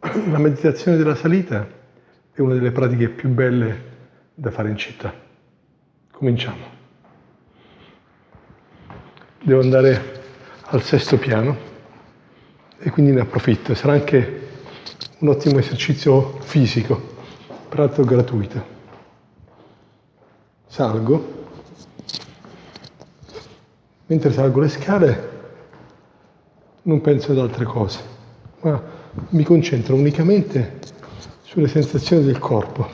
La meditazione della salita è una delle pratiche più belle da fare in città. Cominciamo. Devo andare al sesto piano e quindi ne approfitto. Sarà anche un ottimo esercizio fisico, peraltro gratuito. Salgo. Mentre salgo le scale non penso ad altre cose, ma mi concentro unicamente sulle sensazioni del corpo.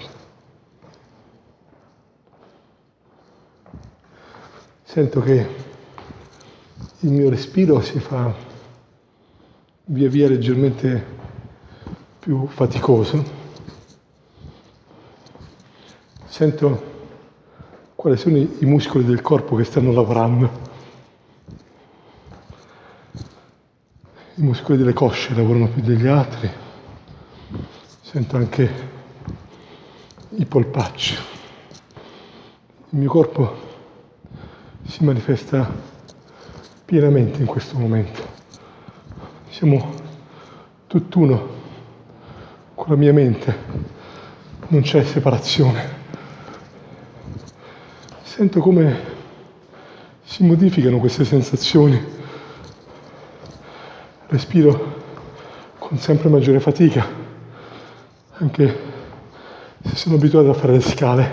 Sento che il mio respiro si fa via via leggermente più faticoso. Sento quali sono i muscoli del corpo che stanno lavorando. Muscoli delle cosce lavorano più degli altri, sento anche i polpacci. Il mio corpo si manifesta pienamente in questo momento. Siamo tutt'uno con la mia mente, non c'è separazione. Sento come si modificano queste sensazioni respiro con sempre maggiore fatica, anche se sono abituato a fare le scale.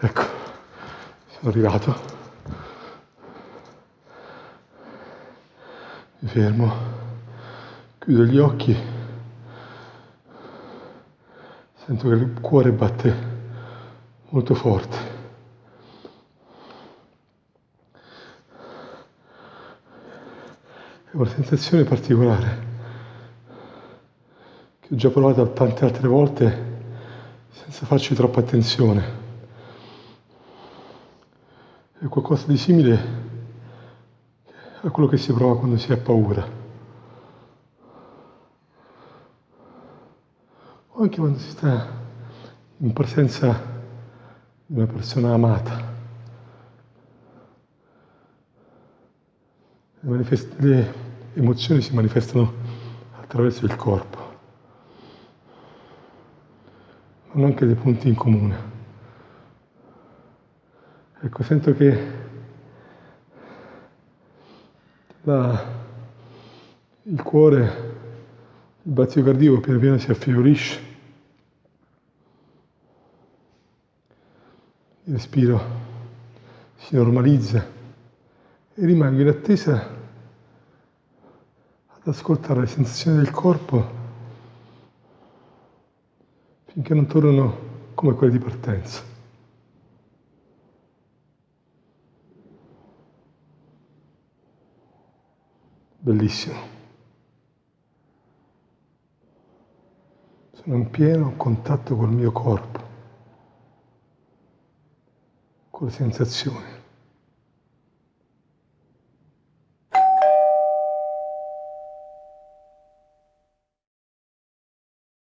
Ecco, sono arrivato. Mi fermo, chiudo gli occhi, sento che il cuore batte molto forte. È una sensazione particolare che ho già provato tante altre volte senza farci troppa attenzione. È qualcosa di simile a quello che si prova quando si ha paura. O anche quando si sta in presenza di una persona amata. Le, le emozioni si manifestano attraverso il corpo. Hanno anche dei punti in comune. Ecco, sento che la, il cuore, il battito cardiaco piano piano si affievolisce. Il respiro si normalizza e rimango in attesa ascoltare le sensazioni del corpo finché non tornano come quelle di partenza. Bellissimo. Sono in pieno contatto col mio corpo, con le sensazioni.